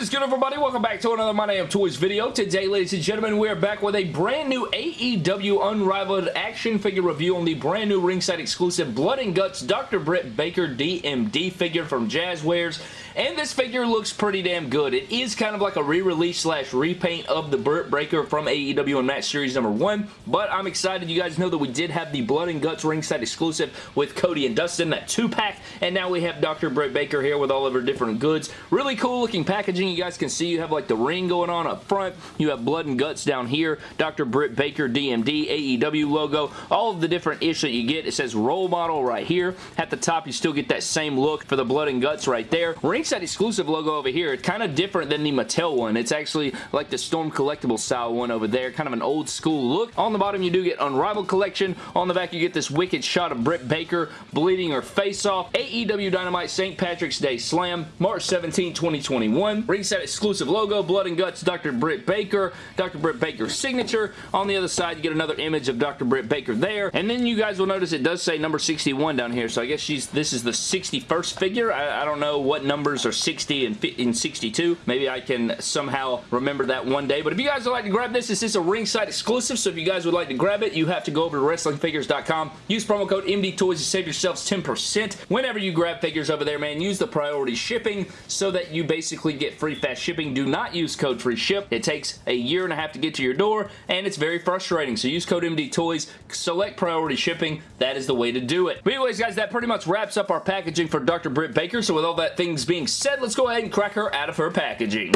What is good everybody? Welcome back to another My Damn Toys video. Today, ladies and gentlemen, we are back with a brand new AEW Unrivaled action figure review on the brand new ringside exclusive Blood and Guts Dr. Britt Baker DMD figure from Jazwares. And this figure looks pretty damn good. It is kind of like a re-release slash repaint of the Britt Baker from AEW Unmatched Series number 1. But I'm excited. You guys know that we did have the Blood and Guts ringside exclusive with Cody and Dustin, that 2-pack. And now we have Dr. Britt Baker here with all of her different goods. Really cool looking packaging, you guys can see you have like the ring going on up front. You have blood and guts down here. Dr. Britt Baker DMD AEW logo. All of the different ish that you get. It says role model right here. At the top, you still get that same look for the blood and guts right there. Ringside exclusive logo over here. It's kind of different than the Mattel one. It's actually like the Storm Collectible style one over there. Kind of an old school look. On the bottom, you do get Unrivaled Collection. On the back, you get this wicked shot of Britt Baker bleeding her face off. AEW Dynamite St. Patrick's Day Slam, March 17, 2021. Ringside exclusive logo, Blood and Guts, Dr. Britt Baker, Dr. Britt Baker's signature. On the other side, you get another image of Dr. Britt Baker there. And then you guys will notice it does say number 61 down here. So I guess she's this is the 61st figure. I, I don't know what numbers are 60 and, and 62. Maybe I can somehow remember that one day. But if you guys would like to grab this, this is a ringside exclusive. So if you guys would like to grab it, you have to go over to WrestlingFigures.com. Use promo code MD Toys to save yourselves 10%. Whenever you grab figures over there, man, use the priority shipping so that you basically get free fast shipping. Do not use code free ship. It takes a year and a half to get to your door and it's very frustrating. So use code MD Toys, select priority shipping. That is the way to do it. But anyways, guys, that pretty much wraps up our packaging for Dr. Britt Baker. So with all that things being said, let's go ahead and crack her out of her packaging.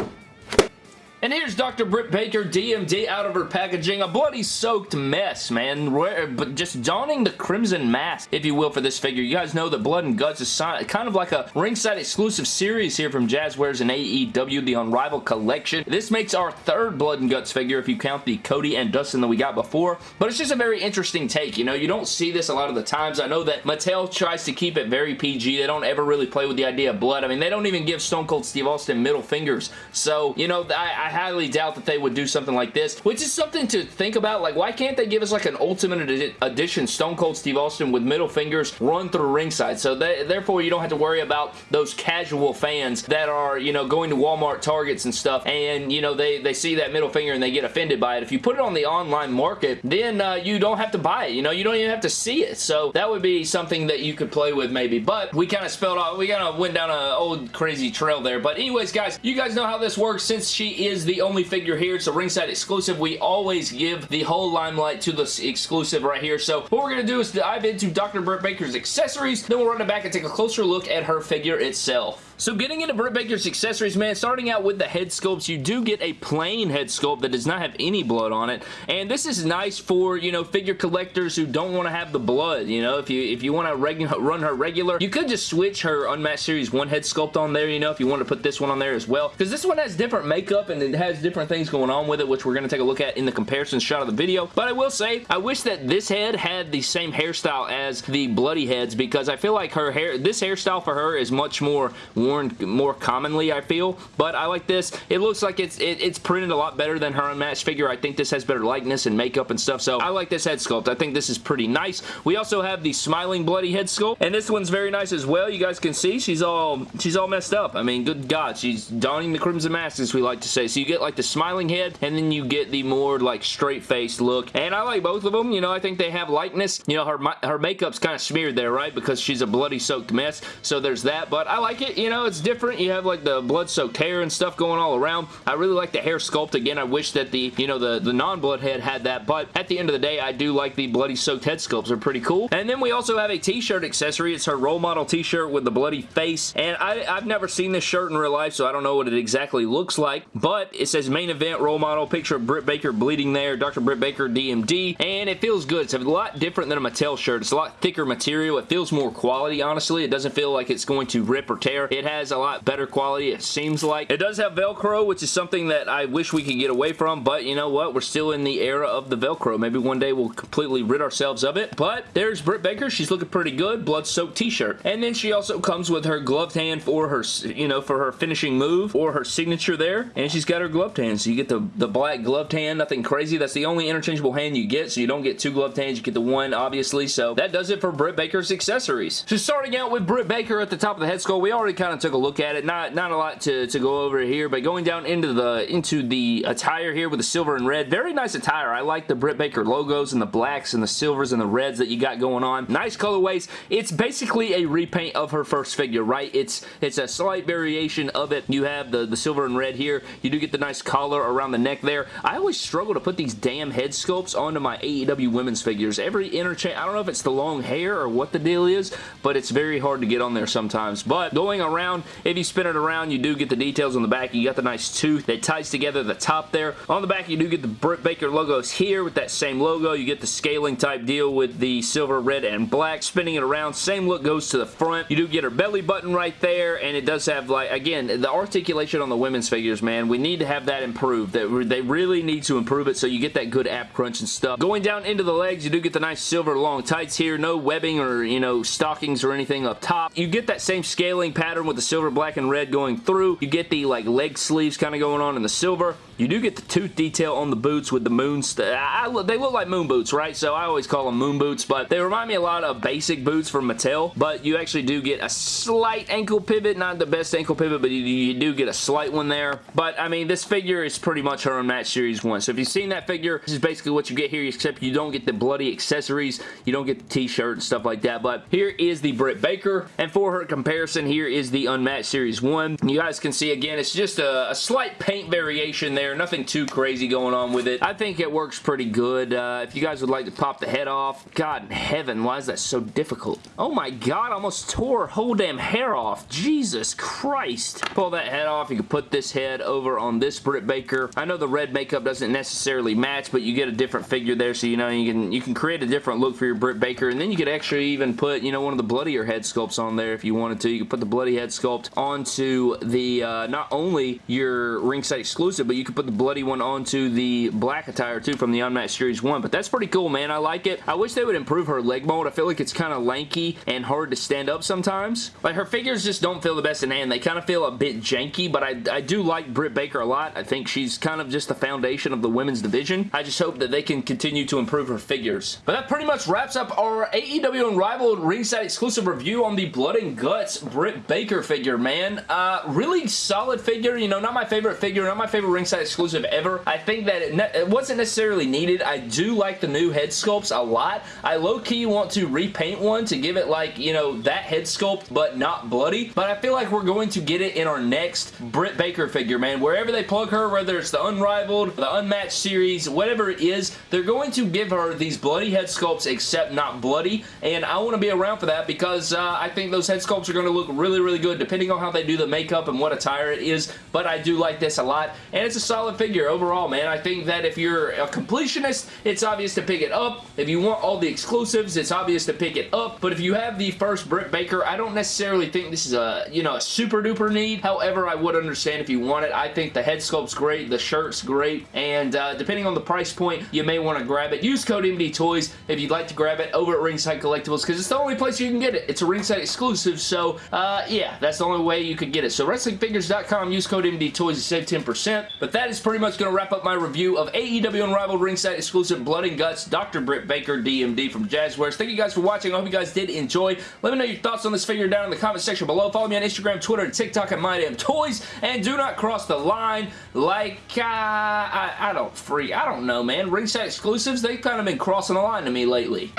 And here's Dr. Britt Baker DMD out of her packaging. A bloody soaked mess, man. But just donning the crimson mask, if you will, for this figure. You guys know that Blood and Guts is kind of like a ringside exclusive series here from Jazwares and AEW, the Unrivaled Collection. This makes our third Blood and Guts figure if you count the Cody and Dustin that we got before. But it's just a very interesting take. You know, you don't see this a lot of the times. I know that Mattel tries to keep it very PG. They don't ever really play with the idea of blood. I mean, they don't even give Stone Cold Steve Austin middle fingers. So, you know, I, I highly doubt that they would do something like this, which is something to think about. Like, why can't they give us like an Ultimate Edition Stone Cold Steve Austin with middle fingers run through ringside? So they, therefore, you don't have to worry about those casual fans that are, you know, going to Walmart, Targets and stuff, and, you know, they, they see that middle finger and they get offended by it. If you put it on the online market, then uh, you don't have to buy it. You know, you don't even have to see it. So that would be something that you could play with maybe. But we kind of spelled out, we kind of went down an old crazy trail there. But anyways, guys, you guys know how this works since she is the only figure here. It's a ringside exclusive. We always give the whole limelight to the exclusive right here. So what we're going to do is dive into Dr. Britt Baker's accessories. Then we'll run it back and take a closer look at her figure itself. So getting into Britt Baker's accessories, man, starting out with the head sculpts, you do get a plain head sculpt that does not have any blood on it. And this is nice for, you know, figure collectors who don't want to have the blood, you know, if you if you want to run her regular, you could just switch her Unmatched Series 1 head sculpt on there, you know, if you want to put this one on there as well. Because this one has different makeup and it has different things going on with it, which we're going to take a look at in the comparison shot of the video. But I will say, I wish that this head had the same hairstyle as the bloody heads because I feel like her hair, this hairstyle for her is much more worn more commonly, I feel. But I like this. It looks like it's it, it's printed a lot better than her unmatched figure. I think this has better likeness and makeup and stuff. So I like this head sculpt. I think this is pretty nice. We also have the smiling bloody head sculpt. And this one's very nice as well. You guys can see she's all she's all messed up. I mean, good God. She's donning the crimson mask, as we like to say. So you get like the smiling head and then you get the more like straight-faced look. And I like both of them. You know, I think they have likeness. You know, her, her makeup's kind of smeared there, right? Because she's a bloody soaked mess. So there's that. But I like it. You know, it's different. You have like the blood-soaked hair and stuff going all around. I really like the hair sculpt. Again, I wish that the, you know, the, the non-blood head had that. But at the end of the day, I do like the bloody soaked head sculpts. They're pretty cool. And then we also have a t-shirt accessory. It's her role model t-shirt with the bloody face. And I, I've never seen this shirt in real life, so I don't know what it exactly looks like. But it says main event role model. Picture of Britt Baker bleeding there. Dr. Britt Baker DMD. And it feels good. It's a lot different than a Mattel shirt. It's a lot thicker material. It feels more quality, honestly. It doesn't feel like it's going to rip or tear. It has a lot better quality, it seems like. It does have Velcro, which is something that I wish we could get away from, but you know what? We're still in the era of the Velcro. Maybe one day we'll completely rid ourselves of it, but there's Britt Baker. She's looking pretty good. Blood-soaked t-shirt. And then she also comes with her gloved hand for her, you know, for her finishing move or her signature there, and she's got her gloved hand, so you get the, the black gloved hand, nothing crazy. That's the only interchangeable hand you get, so you don't get two gloved hands, you get the one, obviously, so that does it for Britt Baker's accessories. So starting out with Britt Baker at the top of the head skull, we already kind of took a look at it. Not not a lot to, to go over here, but going down into the into the attire here with the silver and red. Very nice attire. I like the Britt Baker logos and the blacks and the silvers and the reds that you got going on. Nice colorways. It's basically a repaint of her first figure, right? It's it's a slight variation of it. You have the, the silver and red here. You do get the nice collar around the neck there. I always struggle to put these damn head sculpts onto my AEW women's figures. Every interchange, I don't know if it's the long hair or what the deal is, but it's very hard to get on there sometimes. But going around, if you spin it around, you do get the details on the back. You got the nice tooth that ties together the top there. On the back, you do get the Britt Baker logos here with that same logo. You get the scaling type deal with the silver, red, and black. Spinning it around, same look goes to the front. You do get her belly button right there, and it does have, like, again, the articulation on the women's figures, man, we need to have that improved. That they really need to improve it so you get that good app crunch and stuff. Going down into the legs, you do get the nice silver long tights here. No webbing or, you know, stockings or anything up top. You get that same scaling pattern with the silver, black, and red going through. You get the, like, leg sleeves kind of going on in the silver. You do get the tooth detail on the boots with the moon... I, they look like moon boots, right? So I always call them moon boots, but they remind me a lot of basic boots from Mattel, but you actually do get a slight ankle pivot. Not the best ankle pivot, but you, you do get a slight one there. But, I mean, this figure is pretty much her Unmatched Series 1. So if you've seen that figure, this is basically what you get here, except you don't get the bloody accessories. You don't get the t-shirt and stuff like that. But here is the Britt Baker, and for her comparison, here is the Unmatched Series 1. You guys can see, again, it's just a, a slight paint variation there. Nothing too crazy going on with it. I think it works pretty good. Uh, if you guys would like to pop the head off, God in heaven, why is that so difficult? Oh my God, almost tore whole damn hair off. Jesus Christ. Pull that head off. You can put this head over on this Britt Baker. I know the red makeup doesn't necessarily match, but you get a different figure there, so you know you can you can create a different look for your Britt Baker, and then you could actually even put, you know, one of the bloodier head sculpts on there if you wanted to. You could put the bloody head sculpt onto the, uh, not only your ringside exclusive, but you could put the bloody one onto the black attire too from the Unmatched Series 1. But that's pretty cool, man. I like it. I wish they would improve her leg mold. I feel like it's kind of lanky and hard to stand up sometimes. Like her figures just don't feel the best in hand. They kind of feel a bit janky, but I, I do like Britt Baker a lot. I think she's kind of just the foundation of the women's division. I just hope that they can continue to improve her figures. But that pretty much wraps up our AEW Unrivaled ringside exclusive review on the Blood and Guts Britt Baker figure, man. Uh, really solid figure. You know, not my favorite figure, not my favorite ringside exclusive ever. I think that it, it wasn't necessarily needed. I do like the new head sculpts a lot. I low-key want to repaint one to give it like, you know, that head sculpt, but not bloody. But I feel like we're going to get it in our next Britt Baker figure, man. Wherever they plug her, whether it's the Unrivaled, the Unmatched series, whatever it is, they're going to give her these bloody head sculpts except not bloody. And I want to be around for that because uh, I think those head sculpts are going to look really, really good depending on how they do the makeup and what attire it is. But I do like this a lot. And it's a solid figure overall, man. I think that if you're a completionist, it's obvious to pick it up. If you want all the exclusives, it's obvious to pick it up. But if you have the first Britt Baker, I don't necessarily think this is a, you know, a super duper need. However, I would understand if you want it. I think the head sculpt's great, the shirt's great, and uh, depending on the price point, you may want to grab it. Use code MD Toys if you'd like to grab it over at Ringside Collectibles because it's the only place you can get it. It's a Ringside exclusive, so uh, yeah, that's the only way you could get it. So WrestlingFigures.com, use code MD Toys to save 10%. But that is pretty much going to wrap up my review of AEW Unrivaled Ringside exclusive Blood and Guts Dr. Britt Baker DMD from Jazwares. Thank you guys for watching. I hope you guys did enjoy. Let me know your thoughts on this figure down in the comment section below. Follow me on Instagram, Twitter, and TikTok at MyDamnToys. And do not cross the line like, uh, I, I don't free. I don't know, man. Ringside exclusives, they've kind of been crossing the line to me lately.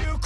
You